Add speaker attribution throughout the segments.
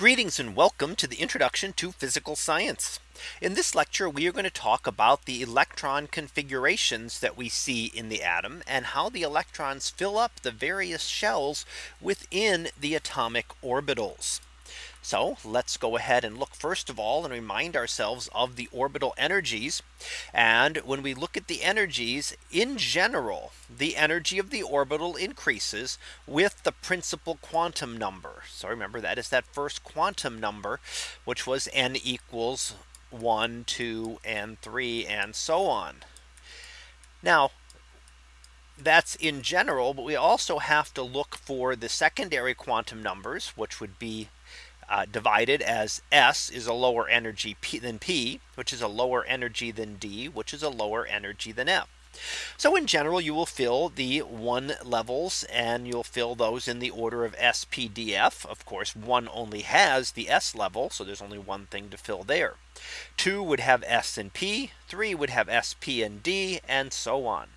Speaker 1: Greetings and welcome to the introduction to physical science. In this lecture, we are going to talk about the electron configurations that we see in the atom and how the electrons fill up the various shells within the atomic orbitals. So let's go ahead and look first of all and remind ourselves of the orbital energies. And when we look at the energies in general, the energy of the orbital increases with the principal quantum number. So remember that is that first quantum number, which was n equals 1, 2, and 3, and so on. Now, that's in general, but we also have to look for the secondary quantum numbers, which would be uh, divided as S is a lower energy P than P, which is a lower energy than D, which is a lower energy than F. So in general, you will fill the one levels and you'll fill those in the order of SPDF. Of course, one only has the S level. So there's only one thing to fill there. Two would have S and P, three would have SP and D, and so on.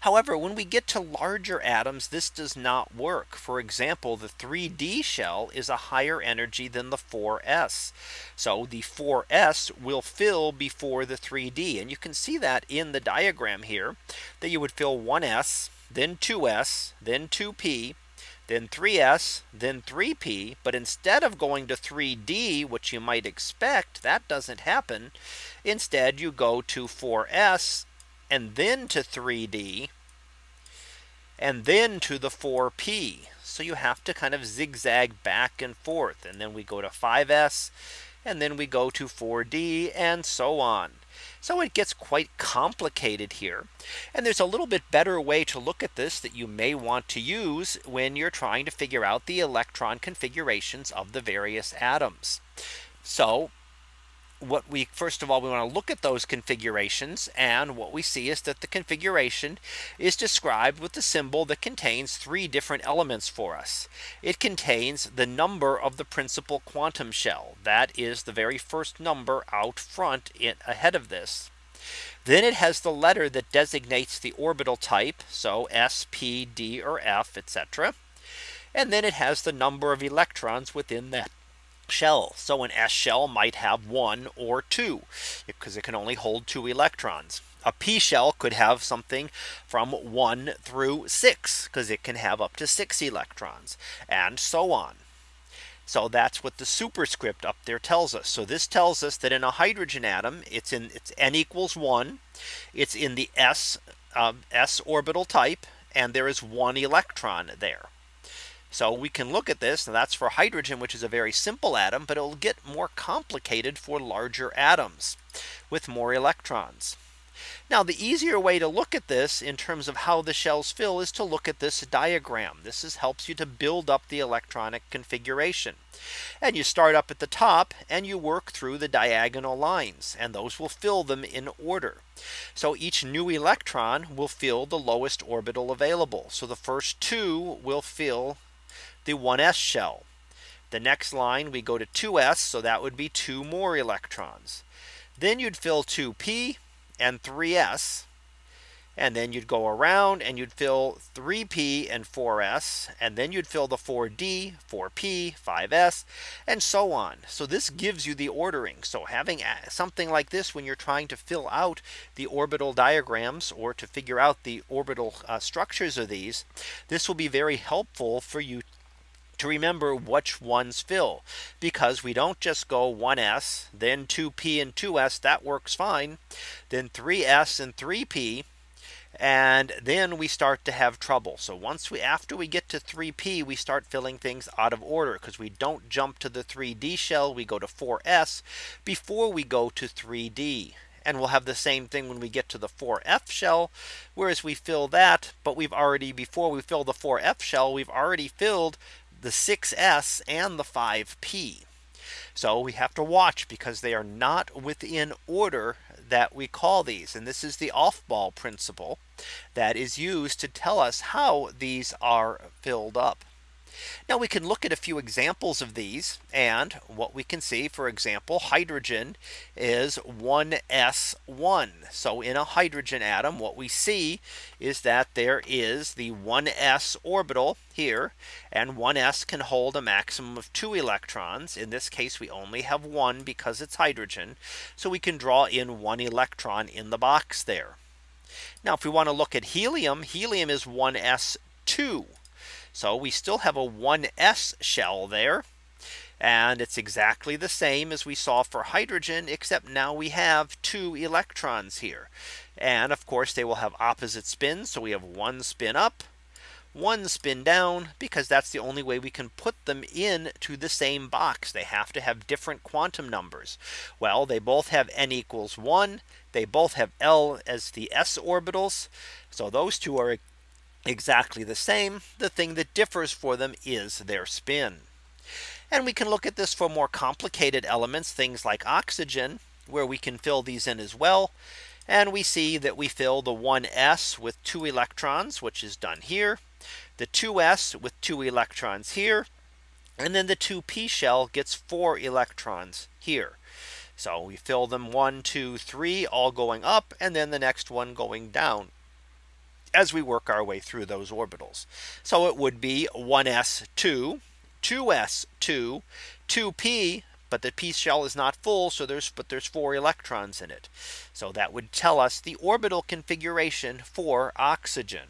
Speaker 1: However, when we get to larger atoms, this does not work. For example, the 3D shell is a higher energy than the 4s. So the 4s will fill before the 3D. And you can see that in the diagram here that you would fill 1s, then 2s, then 2p, then 3s, then 3p. But instead of going to 3d, which you might expect, that doesn't happen. Instead, you go to 4s and then to 3D and then to the 4P. So you have to kind of zigzag back and forth. And then we go to 5S and then we go to 4D and so on. So it gets quite complicated here. And there's a little bit better way to look at this that you may want to use when you're trying to figure out the electron configurations of the various atoms. So what we first of all we want to look at those configurations and what we see is that the configuration is described with the symbol that contains three different elements for us. It contains the number of the principal quantum shell that is the very first number out front in ahead of this. Then it has the letter that designates the orbital type. So S, P, D, or F, etc. And then it has the number of electrons within that shell. So an S shell might have one or two because it can only hold two electrons. A P shell could have something from one through six because it can have up to six electrons and so on. So that's what the superscript up there tells us. So this tells us that in a hydrogen atom, it's in it's n equals one. It's in the s uh, s orbital type, and there is one electron there. So we can look at this and that's for hydrogen, which is a very simple atom, but it'll get more complicated for larger atoms with more electrons. Now the easier way to look at this in terms of how the shells fill is to look at this diagram. This is helps you to build up the electronic configuration. And you start up at the top and you work through the diagonal lines and those will fill them in order. So each new electron will fill the lowest orbital available. So the first two will fill the 1s shell. The next line we go to 2s. So that would be two more electrons. Then you'd fill 2p and 3s. And then you'd go around and you'd fill 3p and 4s. And then you'd fill the 4d, 4p, 5s, and so on. So this gives you the ordering. So having something like this when you're trying to fill out the orbital diagrams or to figure out the orbital uh, structures of these, this will be very helpful for you to remember which ones fill because we don't just go 1s then 2p and 2s that works fine then 3s and 3p and then we start to have trouble. So once we after we get to 3p we start filling things out of order because we don't jump to the 3d shell we go to 4s before we go to 3d. And we'll have the same thing when we get to the 4F shell, whereas we fill that, but we've already before we fill the 4F shell, we've already filled the 6s and the 5p. So we have to watch because they are not within order that we call these. And this is the Aufbau principle that is used to tell us how these are filled up. Now we can look at a few examples of these and what we can see for example hydrogen is 1s1. So in a hydrogen atom what we see is that there is the 1s orbital here and 1s can hold a maximum of two electrons. In this case we only have one because it's hydrogen. So we can draw in one electron in the box there. Now if we want to look at helium, helium is 1s2. So we still have a 1s shell there. And it's exactly the same as we saw for hydrogen, except now we have two electrons here. And of course, they will have opposite spins. So we have one spin up, one spin down because that's the only way we can put them in to the same box. They have to have different quantum numbers. Well, they both have n equals 1. They both have L as the s orbitals. So those two are exactly the same. The thing that differs for them is their spin. And we can look at this for more complicated elements, things like oxygen, where we can fill these in as well. And we see that we fill the 1s with two electrons, which is done here, the 2s with two electrons here, and then the 2p shell gets four electrons here. So we fill them one, two, three, all going up, and then the next one going down as we work our way through those orbitals. So it would be 1s2, 2s2, 2p, but the p shell is not full. So there's but there's four electrons in it. So that would tell us the orbital configuration for oxygen.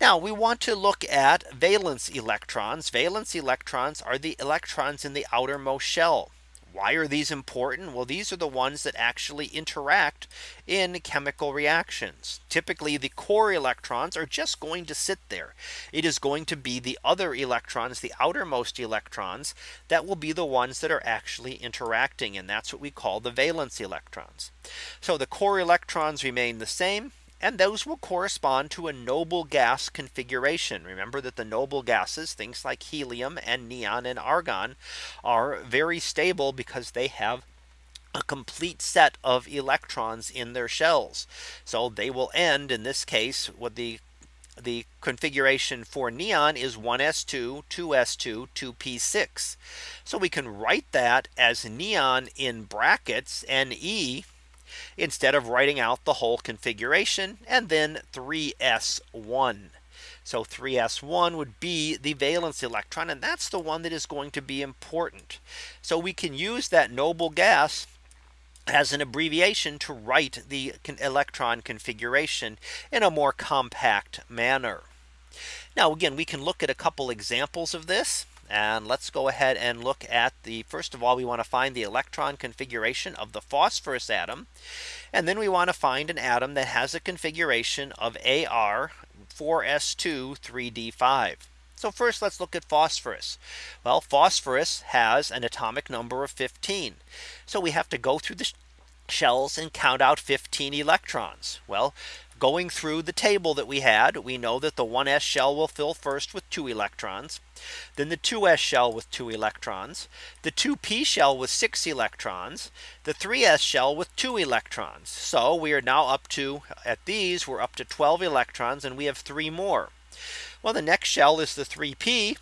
Speaker 1: Now we want to look at valence electrons. Valence electrons are the electrons in the outermost shell. Why are these important? Well, these are the ones that actually interact in chemical reactions. Typically, the core electrons are just going to sit there. It is going to be the other electrons, the outermost electrons, that will be the ones that are actually interacting. And that's what we call the valence electrons. So the core electrons remain the same and those will correspond to a noble gas configuration. Remember that the noble gases, things like helium and neon and argon are very stable because they have a complete set of electrons in their shells. So they will end in this case with the the configuration for neon is 1s2, 2s2, 2p6. So we can write that as neon in brackets Ne instead of writing out the whole configuration and then 3s1. So 3s1 would be the valence electron and that's the one that is going to be important. So we can use that noble gas as an abbreviation to write the electron configuration in a more compact manner. Now again, we can look at a couple examples of this. And let's go ahead and look at the first of all, we want to find the electron configuration of the phosphorus atom. And then we want to find an atom that has a configuration of AR 4s2 3d5. So first let's look at phosphorus. Well, phosphorus has an atomic number of 15. So we have to go through the shells and count out 15 electrons. Well, going through the table that we had, we know that the 1s shell will fill first with two electrons. Then the 2s shell with two electrons, the 2p shell with six electrons, the 3s shell with two electrons. So we are now up to at these we're up to 12 electrons and we have three more. Well, the next shell is the 3p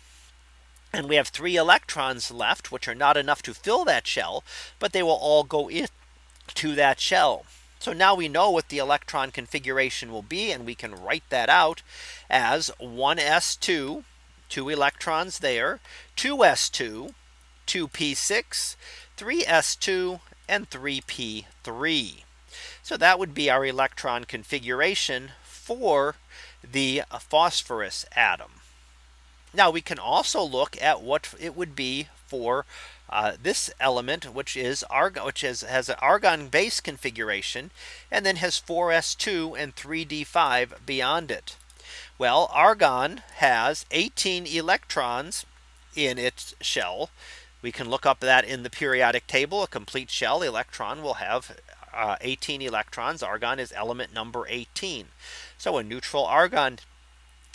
Speaker 1: and we have three electrons left, which are not enough to fill that shell, but they will all go into that shell. So now we know what the electron configuration will be and we can write that out as 1s2 two electrons there 2s2 2p6 3s2 and 3p3 so that would be our electron configuration for the phosphorus atom. Now we can also look at what it would be for uh, this element, which is argon, which is, has an argon base configuration, and then has 4s2 and 3d5 beyond it. Well, argon has 18 electrons in its shell. We can look up that in the periodic table. A complete shell electron will have uh, 18 electrons. Argon is element number 18. So a neutral argon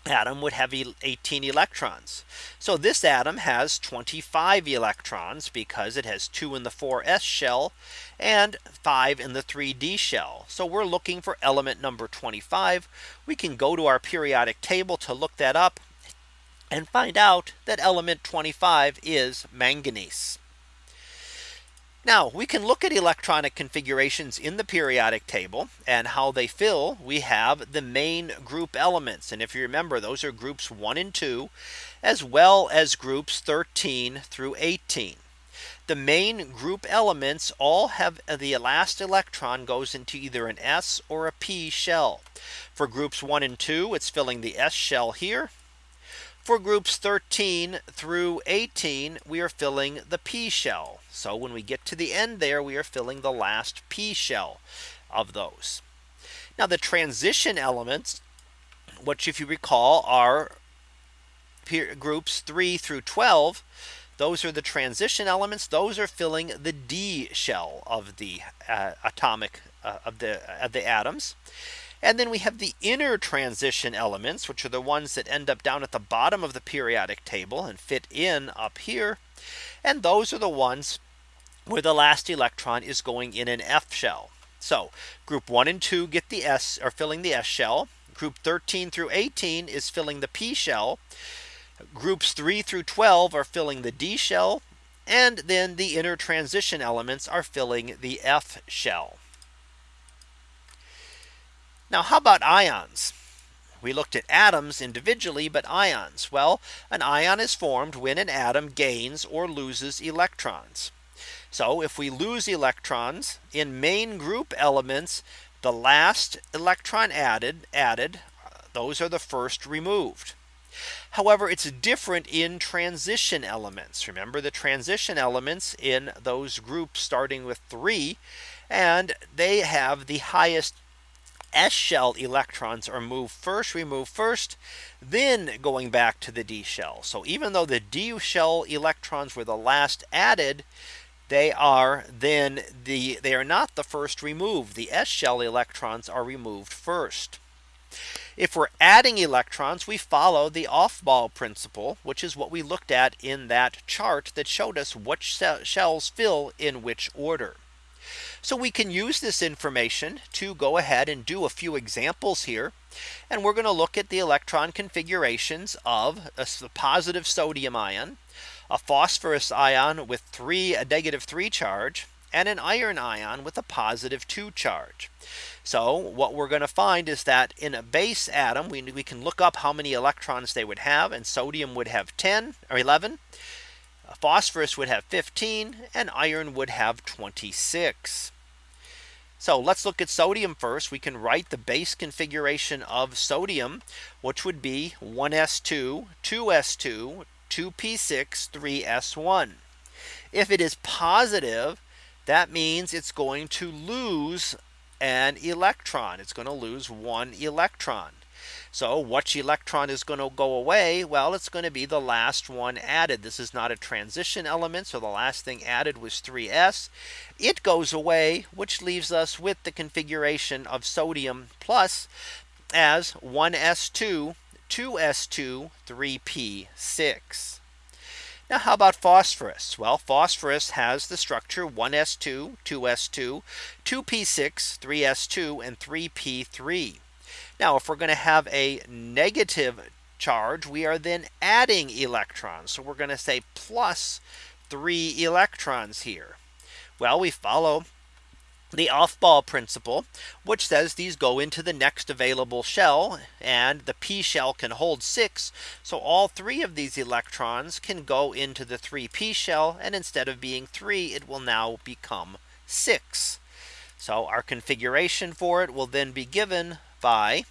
Speaker 1: atom would have 18 electrons. So this atom has 25 electrons because it has two in the 4s shell and five in the 3d shell. So we're looking for element number 25. We can go to our periodic table to look that up and find out that element 25 is manganese. Now we can look at electronic configurations in the periodic table and how they fill. We have the main group elements. And if you remember, those are groups one and two, as well as groups 13 through 18. The main group elements all have uh, the last electron goes into either an s or a p shell. For groups one and two, it's filling the s shell here. For groups 13 through 18, we are filling the P shell. So when we get to the end there, we are filling the last P shell of those. Now the transition elements, which if you recall are groups 3 through 12, those are the transition elements. Those are filling the D shell of the uh, atomic uh, of the of the atoms. And then we have the inner transition elements, which are the ones that end up down at the bottom of the periodic table and fit in up here. And those are the ones where the last electron is going in an F shell. So group 1 and 2 get the S are filling the S shell. Group 13 through 18 is filling the P shell. Groups 3 through 12 are filling the D shell. And then the inner transition elements are filling the F shell. Now how about ions? We looked at atoms individually, but ions. Well, an ion is formed when an atom gains or loses electrons. So if we lose electrons in main group elements, the last electron added added, those are the first removed. However, it's different in transition elements. Remember the transition elements in those groups starting with three and they have the highest S shell electrons are moved first, removed first, then going back to the D shell. So even though the D shell electrons were the last added, they are then the they are not the first removed. The S shell electrons are removed first. If we're adding electrons, we follow the Aufbau principle, which is what we looked at in that chart that showed us which shells fill in which order. So we can use this information to go ahead and do a few examples here. And we're going to look at the electron configurations of a positive sodium ion, a phosphorus ion with three a negative three charge, and an iron ion with a positive two charge. So what we're going to find is that in a base atom, we, we can look up how many electrons they would have and sodium would have 10 or 11 phosphorus would have 15 and iron would have 26. So let's look at sodium first. We can write the base configuration of sodium, which would be 1s2, 2s2, 2p6, 3s1. If it is positive, that means it's going to lose an electron. It's going to lose one electron. So which electron is going to go away? Well, it's going to be the last one added. This is not a transition element. So the last thing added was 3s. It goes away, which leaves us with the configuration of sodium plus as 1s2, 2s2, 3p6. Now how about phosphorus? Well, phosphorus has the structure 1s2, 2s2, 2p6, 3s2, and 3p3. Now if we're going to have a negative charge, we are then adding electrons. So we're going to say plus three electrons here. Well, we follow the Aufbau principle, which says these go into the next available shell and the p shell can hold six. So all three of these electrons can go into the 3p shell and instead of being three, it will now become six. So our configuration for it will then be given by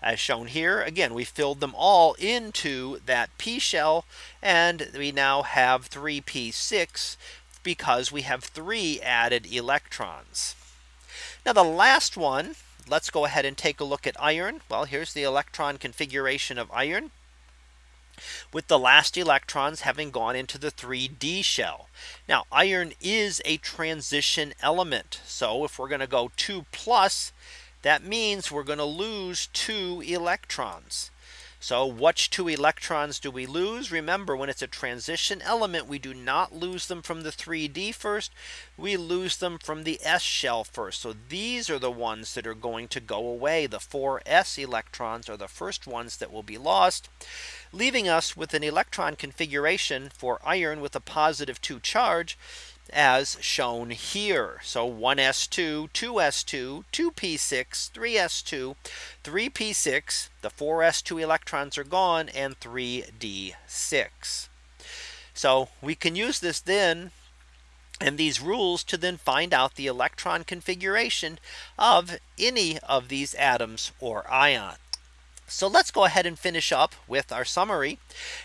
Speaker 1: as shown here again we filled them all into that p shell and we now have 3p6 because we have three added electrons now the last one let's go ahead and take a look at iron well here's the electron configuration of iron with the last electrons having gone into the 3d shell. Now iron is a transition element. So if we're going to go 2 plus that means we're going to lose two electrons. So which two electrons do we lose? Remember when it's a transition element, we do not lose them from the 3D first. We lose them from the S shell first. So these are the ones that are going to go away. The 4s electrons are the first ones that will be lost leaving us with an electron configuration for iron with a positive 2 charge as shown here. So 1s2, 2s2, 2p6, 3s2, 3p6, the 4s2 electrons are gone and 3d6. So we can use this then and these rules to then find out the electron configuration of any of these atoms or ions. So let's go ahead and finish up with our summary.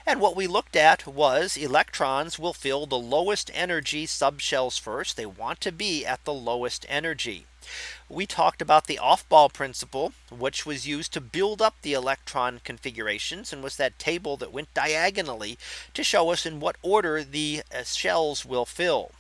Speaker 1: And what we looked at was electrons will fill the lowest energy subshells first. They want to be at the lowest energy. We talked about the Aufbau principle, which was used to build up the electron configurations and was that table that went diagonally to show us in what order the uh, shells will fill.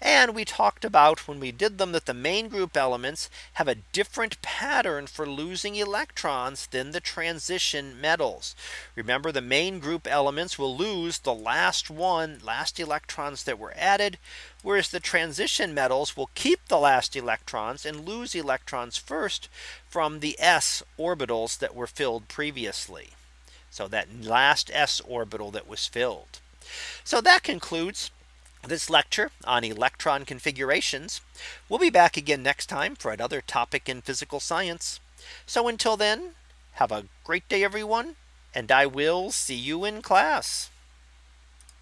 Speaker 1: And we talked about when we did them that the main group elements have a different pattern for losing electrons than the transition metals. Remember the main group elements will lose the last one last electrons that were added. Whereas the transition metals will keep the last electrons and lose electrons first from the s orbitals that were filled previously. So that last s orbital that was filled. So that concludes this lecture on electron configurations. We'll be back again next time for another topic in physical science. So until then, have a great day, everyone, and I will see you in class.